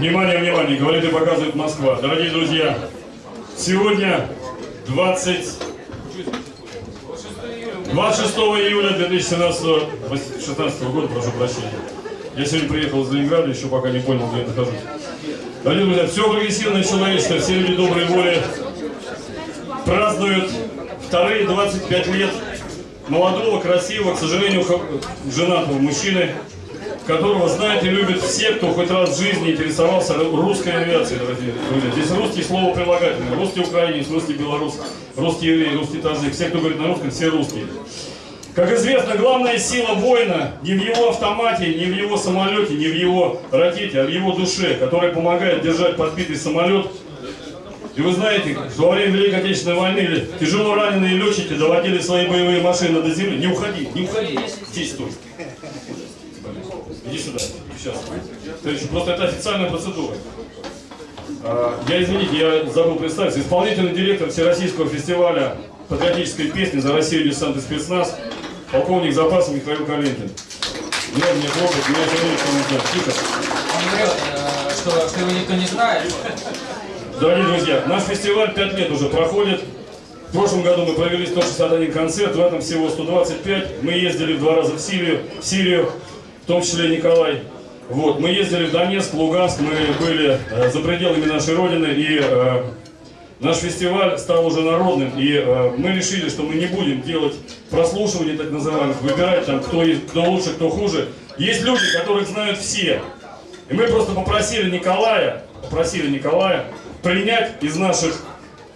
Внимание, внимание, говорит и показывает Москва. Дорогие друзья, сегодня 20... 26 июля 2017 16 года, прошу прощения. Я сегодня приехал из Ленинграда, еще пока не понял, где я нахожусь. Дорогие друзья, все прогрессивное человечество, все люди доброй воли празднуют вторые 25 лет молодого, красивого, к сожалению, женатого мужчины, которого знают и любят все, кто хоть раз в жизни интересовался русской авиацией, дорогие друзья. Здесь русский слово прилагательное, русский украинец, русский белорус, русский еврей, русский таджик. Все, кто говорит на русском, все русские. Как известно, главная сила воина не в его автомате, не в его самолете, не в его ракете, а в его душе, которая помогает держать подбитый самолет. И вы знаете, что во время Великой Отечественной войны тяжело раненые летчики доводили свои боевые машины до земли. Не уходи, не уходи, здесь стой. Иди сюда, сейчас. Просто это официальная процедура. А, я, извините, я забыл представиться. Исполнительный директор Всероссийского фестиваля патриотической песни «За Россию десант и спецназ» полковник запаса Михаил Калинкин. Не надо мне трогать, меня все равно Тихо. Он врет, э, что, что его никто не знает. Дорогие друзья, наш фестиваль 5 лет уже проходит. В прошлом году мы провели 161 концерт, в этом всего 125. Мы ездили в два раза в Сирию, в Сирию, в том числе Николай. Вот, мы ездили в Донецк, Луганск, мы были э, за пределами нашей Родины, и э, наш фестиваль стал уже народным, и э, мы решили, что мы не будем делать прослушивание так называемых, выбирать там, кто, кто лучше, кто хуже. Есть люди, которых знают все. И мы просто попросили Николая, попросили Николая принять из наших,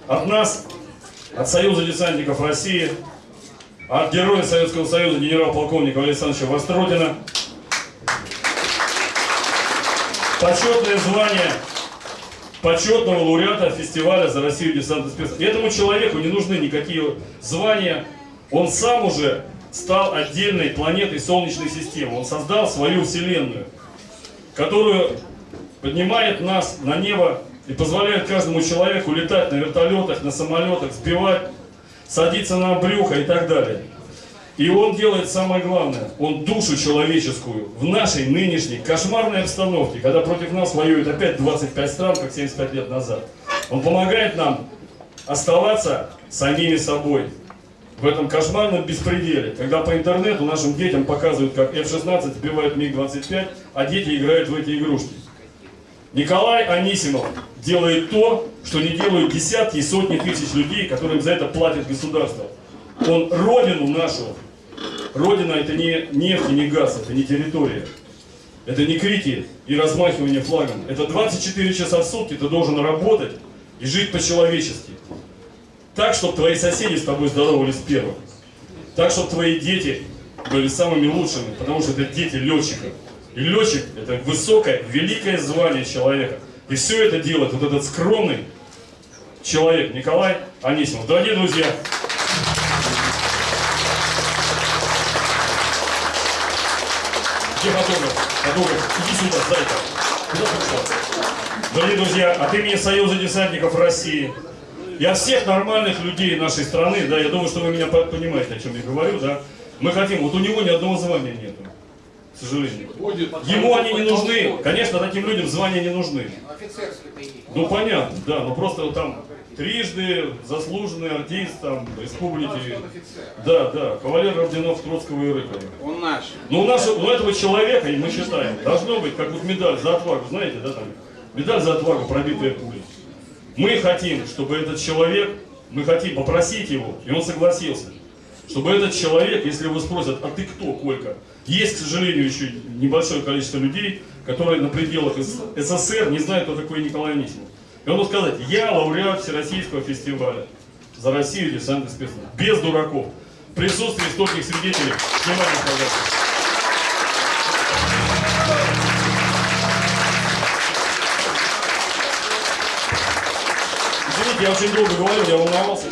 от нас, от Союза десантников России, от героя Советского Союза генерал-полковника Александровича Востродина, почетное звание почетного лауреата фестиваля «За Россию десант спец». Этому человеку не нужны никакие звания. Он сам уже стал отдельной планетой Солнечной системы. Он создал свою Вселенную, которую поднимает нас на небо и позволяет каждому человеку летать на вертолетах, на самолетах, сбивать, садиться на брюхо и так далее. И он делает самое главное, он душу человеческую в нашей нынешней кошмарной обстановке, когда против нас воюют опять 25 стран, как 75 лет назад. Он помогает нам оставаться самими собой в этом кошмарном беспределе, когда по интернету нашим детям показывают, как F-16 сбивает МиГ-25, а дети играют в эти игрушки. Николай Анисимов делает то, что не делают десятки и сотни тысяч людей, которым за это платит государство. Он родину нашу Родина это не нефть и не газ, это не территория. Это не крики и размахивание флагом. Это 24 часа в сутки ты должен работать и жить по-человечески. Так, чтобы твои соседи с тобой здоровались первым. Так, чтобы твои дети были самыми лучшими, потому что это дети летчиков. И летчик – это высокое, великое звание человека. И все это делает вот этот скромный человек Николай Анисимов. Дорогие друзья, Где фотограф? Фотограф, иди сюда, зайка. Куда пришел? Дорогие друзья, от имени Союза десантников России, я всех нормальных людей нашей страны, да, я думаю, что вы меня понимаете, о чем я говорю, да, мы хотим, вот у него ни одного звания нету, к сожалению. Ему они не нужны, конечно, таким людям звания не нужны. Ну понятно, да, но просто там трижды заслуженный артист там, республики. Да, да, кавалер орденов Троцкого и Рыкова. Он наш. Ну, у, нашего, у этого человека, и мы считаем, должно быть, как вот медаль за отвагу, знаете, да, там, медаль за отвагу, пробитая пулей. Мы хотим, чтобы этот человек, мы хотим попросить его, и он согласился, чтобы этот человек, если его спросят, а ты кто, Колька? Есть, к сожалению, еще небольшое количество людей, которые на пределах СССР не знают, кто такой Николай Анисимов. И он мог сказать, я лауреат Всероссийского фестиваля за Россию десант и спецназ. Без дураков. В присутствии стольких свидетелей. Внимание, пожалуйста. Извините, я очень долго говорил, я волновался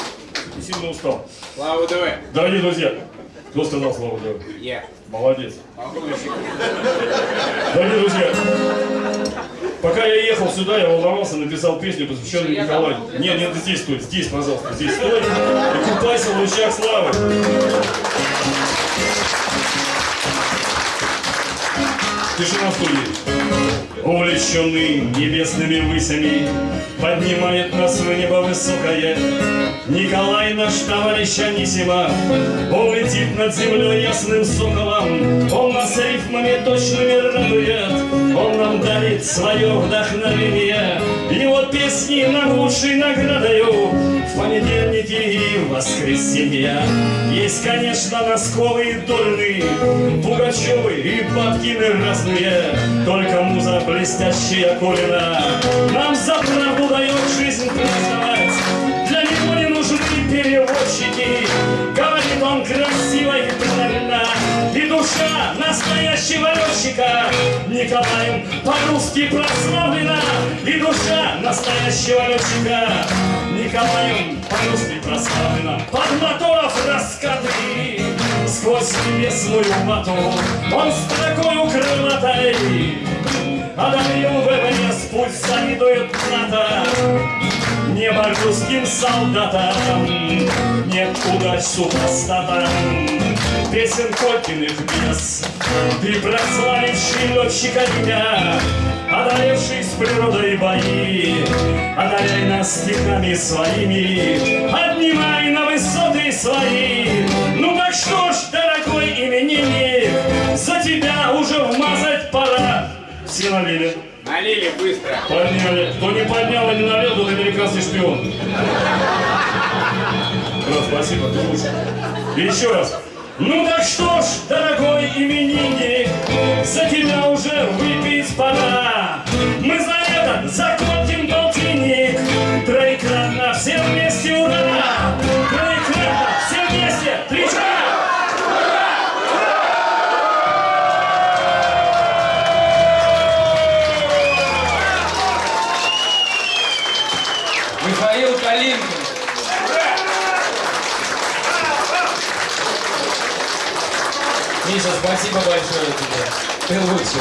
и сильно устал. Слава ДВ. Дорогие друзья, кто сказал слава ДВ? Я. Молодец. Дорогие друзья, Пока я ехал сюда, я волновался, написал песню, посвященную Николаю. Нет, нет, здесь стой, здесь, пожалуйста, здесь стой. И купайся в лучах славы. Тишина в студии. Увлеченный небесными высями, Поднимает нас в небо высокое. Николай наш товарищ Анисима, Он летит над землей ясным соколом, Он нас рифмами точными радует, Он нам дарит свое вдохновение. Его песни нам лучшей наградою В понедельники и в воскресенье. Есть, конечно, Носковы и Дольный, Пугачевы и Бабкины разные, Только муза блестящая Колина Нам за правду дает жизнь праздновать. Для него не нужны переводчики, Говорит он красиво и правильно, И душа настоящего летчика Николаем по-русски прославлена, И душа настоящего летчика. Николаем по-русски прославлена. Под моторов раскаты Сквозь небесную вату Он строкою крылатой Одарил ВВС, пусть завидует НАТО Небо русским солдатам Нет удач супостатам Песен Колькиных без Ты прославивший летчика меня Одолевший с природой бои. Одаряй нас стихами своими Поднимай на высоты свои. Ну так что ж, дорогой именинник За тебя уже вмазать пора. Все налили Налили быстро. Подняли. Кто не поднял и не налил, тот американский шпион. Брат, спасибо, ты лучше. Еще раз. Ну так что ж, дорогой именинник, за тебя уже выпить пора. Михаил Калинкин. Миша, спасибо большое тебе. Ты лучше.